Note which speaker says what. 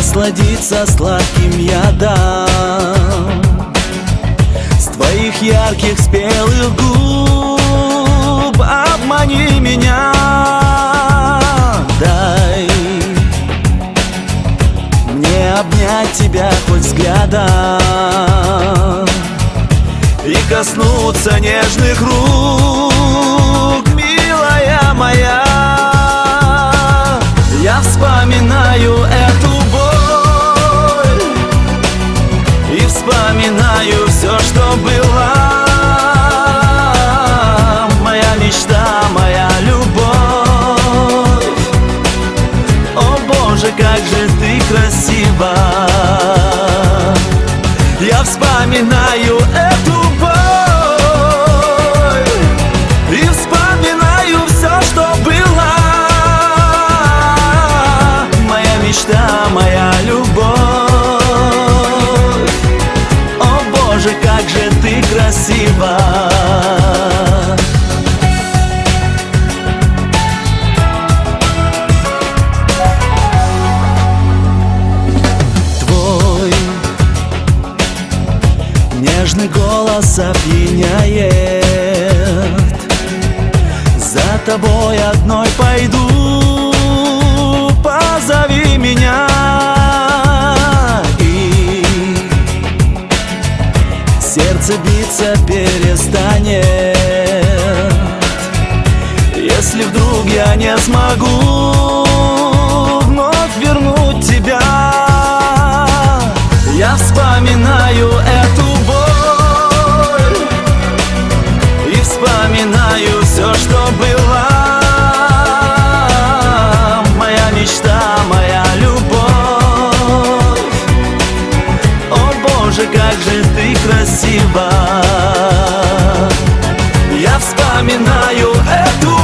Speaker 1: насладиться сладким ядом С твоих ярких спелых губ. Обмани меня Дай мне обнять тебя хоть взглядом И коснуться нежных рук, вспоминаю эту боль нежный голос опьяняет. За тобой одной пойду Позови меня. И сердце биться перестанет. Если вдруг я не смогу Вновь вернуть тебя Я вспоминаю эту красива Я вспоминаю эту